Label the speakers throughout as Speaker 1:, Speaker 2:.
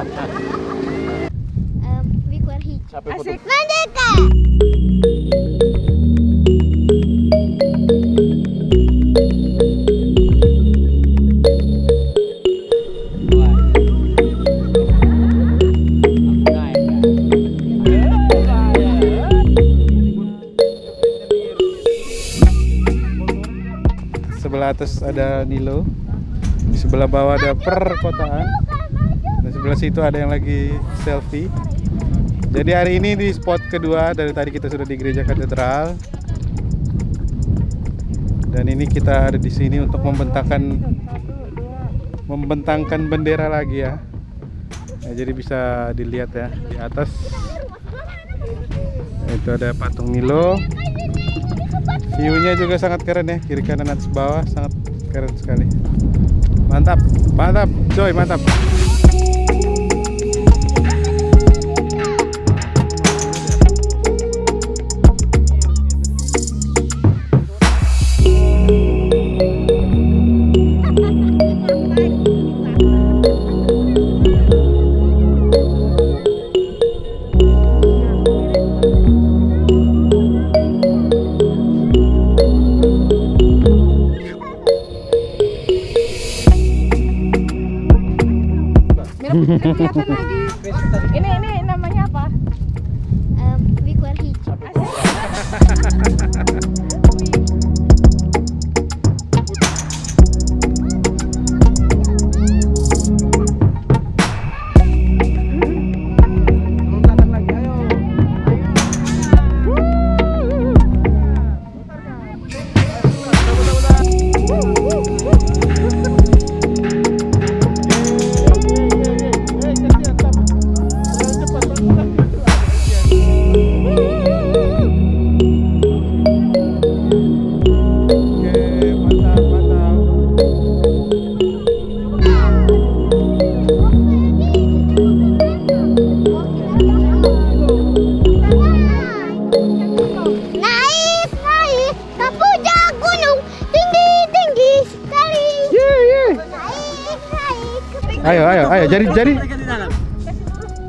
Speaker 1: Wikuar hijau.
Speaker 2: Asik.
Speaker 1: Merdeka!
Speaker 3: Sebelah atas ada Nilo. Di sebelah bawah ada perkotaan. Sebelah situ ada yang lagi selfie. Jadi hari ini di spot kedua dari tadi kita sudah di gereja katedral. Dan ini kita ada di sini untuk membentangkan membentangkan bendera lagi ya. Nah, jadi bisa dilihat ya di atas. Itu ada patung Nilo. View-nya juga sangat keren ya, kiri kanan atas bawah sangat keren sekali. Mantap, mantap, coy, mantap.
Speaker 2: Kelihatan lagi. Ini ini namanya apa?
Speaker 1: Um, hijau.
Speaker 3: Ayo, ayo, ayo. Jadi, jadi,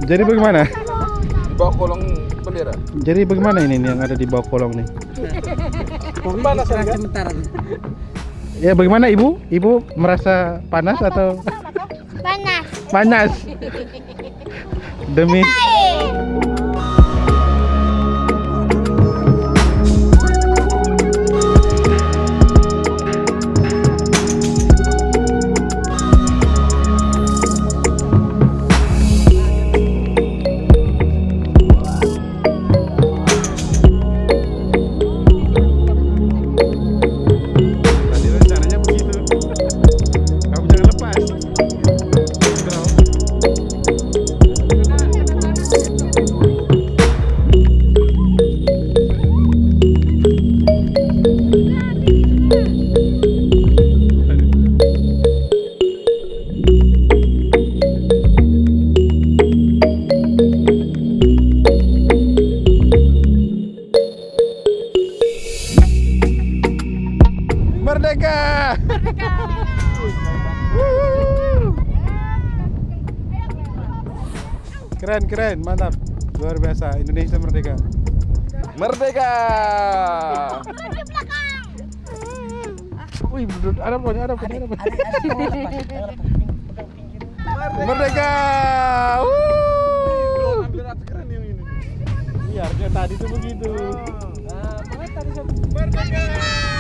Speaker 3: jadi bagaimana?
Speaker 4: di bawah kolong bendera.
Speaker 3: Jadi bagaimana ini nih yang ada di bawah kolong nih?
Speaker 4: Panas kan?
Speaker 3: Ya bagaimana ibu? Ibu merasa panas atau
Speaker 1: panas.
Speaker 3: panas? Demi Keren, keren, mantap. Luar biasa, Indonesia merdeka.
Speaker 4: Merdeka!
Speaker 3: Wih, ada pokoknya, ada pokoknya, ada pokoknya. Merdeka! Iya, harusnya tadi tuh begitu. Merdeka!